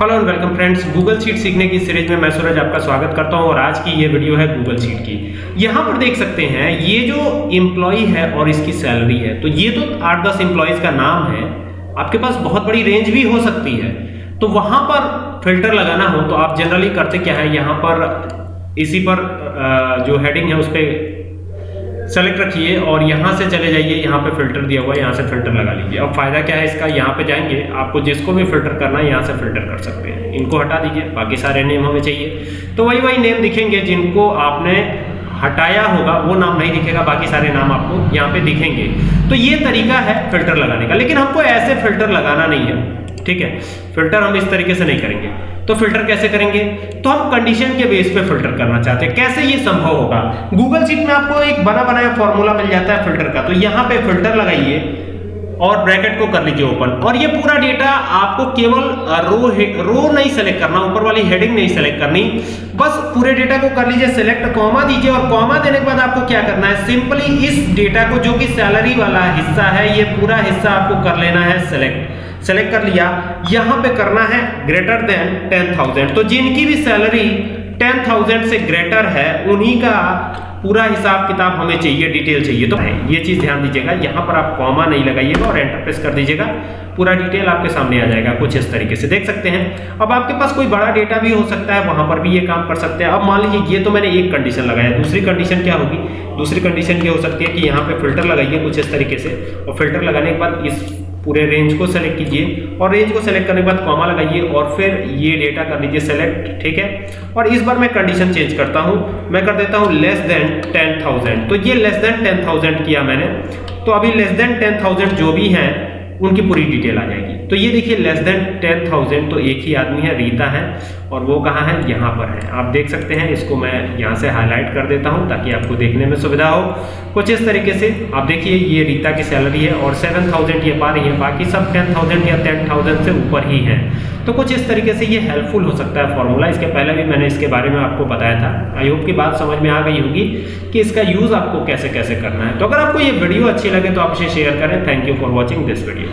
Hello and welcome friends Google sheet सीखने की series में मैं सूरज आपका स्वागत करता हूँ और आज की ये वीडियो है गूगल शीट की। यहाँ पर देख सकते हैं, ये जो एम्प्लॉय है और इसकी सैलरी है तो ये तो आठ दस एम्प्लॉयज़ का नाम है। आपके पास बहुत बड़ी रेंज भी हो सकती है। तो वहाँ पर फ़िल्टर लगाना हो तो आप जनरली करते क्या है, यहाँ पर, इसी पर जो हेडिंग है उस पर सेलेक्ट रखिए और यहाँ से चले जाइए, यहाँ पे फ़िल्टर दिया हुआ है, यहाँ से फ़िल्टर लगा लीजिए। अब फ़ायदा क्या है इसका? यहाँ पे जाएँगे, आपको जिसको भी फ़िल्टर करना है, यहाँ से फ़िल्टर कर सकते हैं। इनको हटा दीजिए, बाकी सारे नेम हमें चाहिए। तो वही वही नेम दिखेंगे जिनको आपने हटाया होगा, वो नाम नहीं दिखेगा, बाकी सारे नाम आपको यहाँ पे दिखेंगे। तो ये तरीका है फ़िल्टर लगाने का। लेकिन हमको ऐसे फ़िल्टर लगाना नहीं है। ठीक है? फ़िल्टर हम इस तरीके से नहीं करेंगे। तो फ़िल्टर कैसे करेंगे? तो हम कंडीशन के बेस पे फ़िल्टर करना चाहते हैं। कैसे ये संभव होगा? गूगल सीट में आपको एक बना बनाया फॉर्मूला मिल जाता है फ़िल्टर का। तो यहाँ पे फ़िल्टर लगाइए और ब्रैकेट को कर लीजिए ओपन और ये पूरा डेटा आपको केवल रो रो नहीं सेलेक्ट करना, ऊपर वाली हेडिंग नहीं सेलेक्ट करनी। बस पूरे डेटा को कर लीजिए सेलेक्ट कॉमा दीजिए और कॉमा देने के बाद आपको क्या करना है? सिंपली इस डेटा को जो कि सैलरी वाला हिस्सा है, ये पूरा हिस्सा आपको कर लेना है सेलेक्ट सेलेक्ट कर लिया, यहाँ पे करना है ग्रेटर देन टेन थाउज़ेंड तो जिनकी भी सैलरी टेन थाउज़ेंड से ग्रेटर है, उन्हीं का पूरा हिसाब किताब हमें चाहिए डिटेल चाहिए। तो ये चीज़ ध्यान दीजिएगा, यहाँ पर आप कॉमा नहीं लगाइएगा और एंटर प्रेस कर दीजिएगा। पूरा डिटेल आपके सामने आ जाएगा, कुछ इस तरीके से। देख सकते हैं, अब आपके पास कोई बड़ा डेटा भी हो सकता है, वहाँ पर भी ये काम कर सकते हैं। अब मान लीजिए, ये तो मैंने एक कंडीशन लगाया, दूसरी कंडीशन क्या होगी? दूसरी कंडीशन ये हो सकती है कि यहाँ पे फ़िल्टर लगाइए कुछ इस तरीके से। और फ़िल्टर लगाने के बाद इस पूरे रेंज को सेलेक्ट कीजिए और रेंज को सेलेक्ट करने के बाद कॉमा लगाइए और फिर ये डेटा कर लीजिए सेलेक्ट ठीक है? और इस बार मैं कंडीशन चेंज करता हूँ। मैं कर देता हूँ लेस देन टेन थाउज़ेंड तो ये लेस देन टेन थाउज़ेंड किया मैंने। तो अभी लेस देन टेन थाउज़ेंड जो भी हैं, उनकी पूरी डिटेल आ जाएगी। तो ये देखिए लेस देन टेन थाउज़ेंड तो एक ही आदमी है, रीता है, और वो कहाँ है? यहाँ पर है। आप देख सकते हैं, इसको मैं यहाँ से हाईलाइट कर देता हूँ, ताकि आपको देखने में सुविधा हो। कुछ इस तरीके से, आप देखिए, ये रीता की सैलरी है, और सेवन थाउज़ेंड ये पा रही है, बाकी सब टेन थाउज़ेंड या टेन थाउज़ेंड से ऊपर ही है। तो कुछ इस तरीके से ये हेल्पफुल हो सकता है फॉर्मूला इसके पहले भी मैंने इसके बारे में आपको बताया था। आई होप की बात समझ में आ गई होगी कि इसका यूज़ आपको कैसे कैसे करना है। तो अगर आपको ये वीडियो अच्छी लगे तो आप इसे शेयर करें। Thank you for watching this video